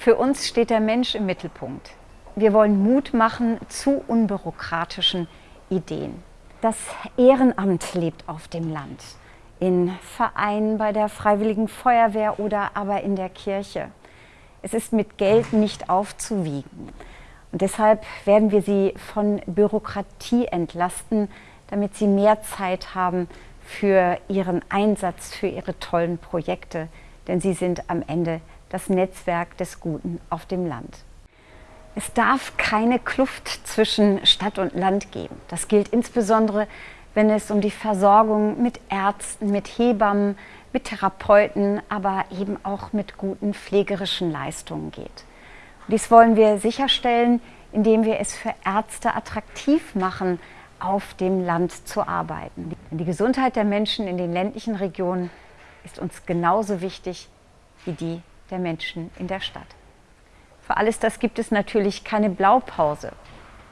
Für uns steht der Mensch im Mittelpunkt. Wir wollen Mut machen zu unbürokratischen Ideen. Das Ehrenamt lebt auf dem Land, in Vereinen, bei der Freiwilligen Feuerwehr oder aber in der Kirche. Es ist mit Geld nicht aufzuwiegen. Und deshalb werden wir sie von Bürokratie entlasten, damit sie mehr Zeit haben für ihren Einsatz, für ihre tollen Projekte. Denn sie sind am Ende das Netzwerk des Guten auf dem Land. Es darf keine Kluft zwischen Stadt und Land geben. Das gilt insbesondere, wenn es um die Versorgung mit Ärzten, mit Hebammen, mit Therapeuten, aber eben auch mit guten pflegerischen Leistungen geht. Dies wollen wir sicherstellen, indem wir es für Ärzte attraktiv machen, auf dem Land zu arbeiten. Die Gesundheit der Menschen in den ländlichen Regionen ist uns genauso wichtig wie die der Menschen in der Stadt. Für alles das gibt es natürlich keine Blaupause.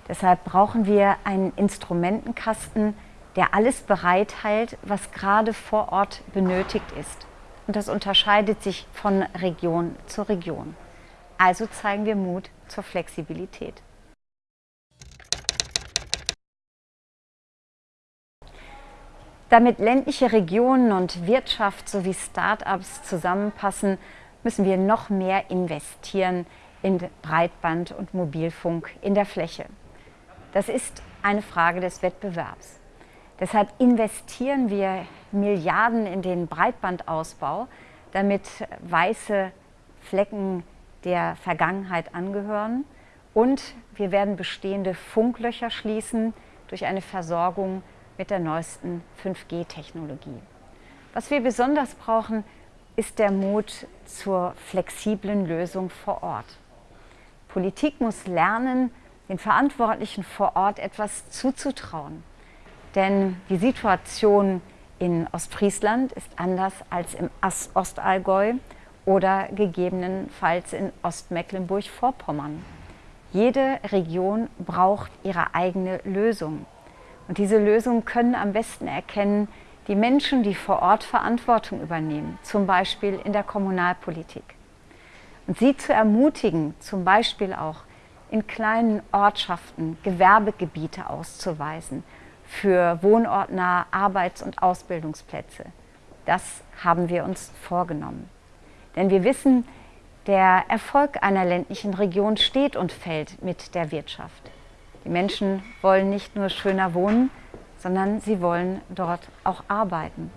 Deshalb brauchen wir einen Instrumentenkasten, der alles bereithält, was gerade vor Ort benötigt ist. Und das unterscheidet sich von Region zu Region. Also zeigen wir Mut zur Flexibilität. Damit ländliche Regionen und Wirtschaft sowie Start-ups zusammenpassen, müssen wir noch mehr investieren in Breitband und Mobilfunk in der Fläche. Das ist eine Frage des Wettbewerbs. Deshalb investieren wir Milliarden in den Breitbandausbau, damit weiße Flecken der Vergangenheit angehören. Und wir werden bestehende Funklöcher schließen durch eine Versorgung mit der neuesten 5G-Technologie. Was wir besonders brauchen, ist der Mut zur flexiblen Lösung vor Ort. Politik muss lernen, den Verantwortlichen vor Ort etwas zuzutrauen. Denn die Situation in Ostfriesland ist anders als im Ostallgäu oder gegebenenfalls in Ostmecklenburg-Vorpommern. Jede Region braucht ihre eigene Lösung. Und diese Lösungen können am besten erkennen, die Menschen, die vor Ort Verantwortung übernehmen, zum Beispiel in der Kommunalpolitik. Und sie zu ermutigen, zum Beispiel auch in kleinen Ortschaften Gewerbegebiete auszuweisen für wohnortnahe Arbeits- und Ausbildungsplätze. Das haben wir uns vorgenommen. Denn wir wissen, der Erfolg einer ländlichen Region steht und fällt mit der Wirtschaft. Die Menschen wollen nicht nur schöner wohnen, sondern sie wollen dort auch arbeiten.